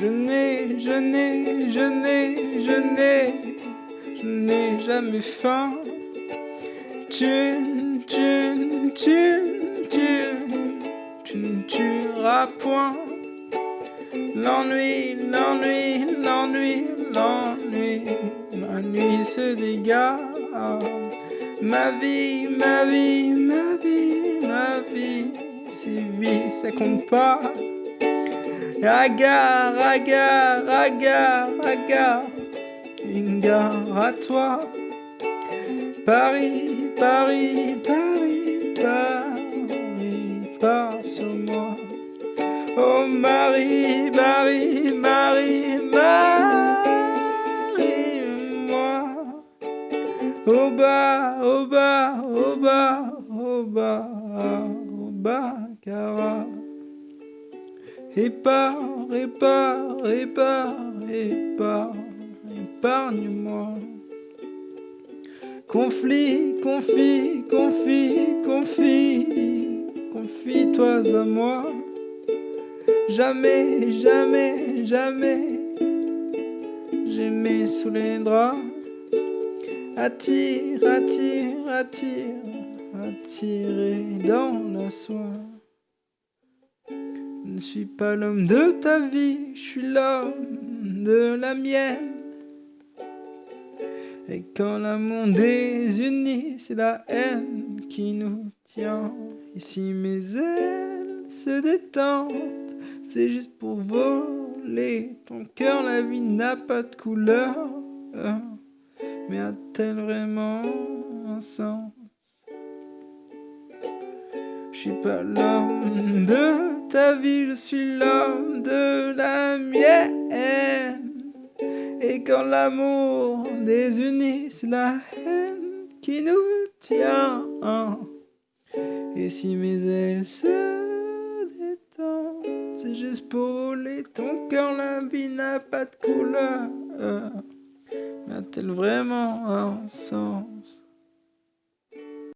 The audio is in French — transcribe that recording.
Je n'ai, je n'ai, je n'ai, je n'ai, je n'ai jamais faim. Tu, tu, tu, tu, tu ne tueras point. L'ennui, l'ennui, l'ennui, l'ennui, ma nuit se dégage. Ma vie, ma vie, ma vie, ma vie, si vie ça compte pas. Agar, agar, agar, une gare à toi. Paris, Paris, Paris, Paris, pars sur moi. Oh Marie, Marie, Marie, Marie, moi. Au bas, au bas, au bas, au bas, au bas, cara. Épare, épare, épare, épare, épargne-moi. Conflit, confie, confie, confie, confie-toi à moi. Jamais, jamais, jamais, j'aimais sous les draps. Attire, attire, attire, attiré dans la soie. Je ne suis pas l'homme de ta vie, je suis l'homme de la mienne. Et quand l'amour désunit, c'est la haine qui nous tient. Et si mes ailes se détendent, c'est juste pour voler ton cœur. La vie n'a pas de couleur, mais a-t-elle vraiment un sens? Je suis pas l'homme de ta vie, je suis l'homme de la mienne. Et quand l'amour désunit, c'est la haine qui nous tient. Et si mes ailes se détendent, c'est juste pour voler ton cœur. La vie n'a pas de couleur. A-t-elle vraiment un sens?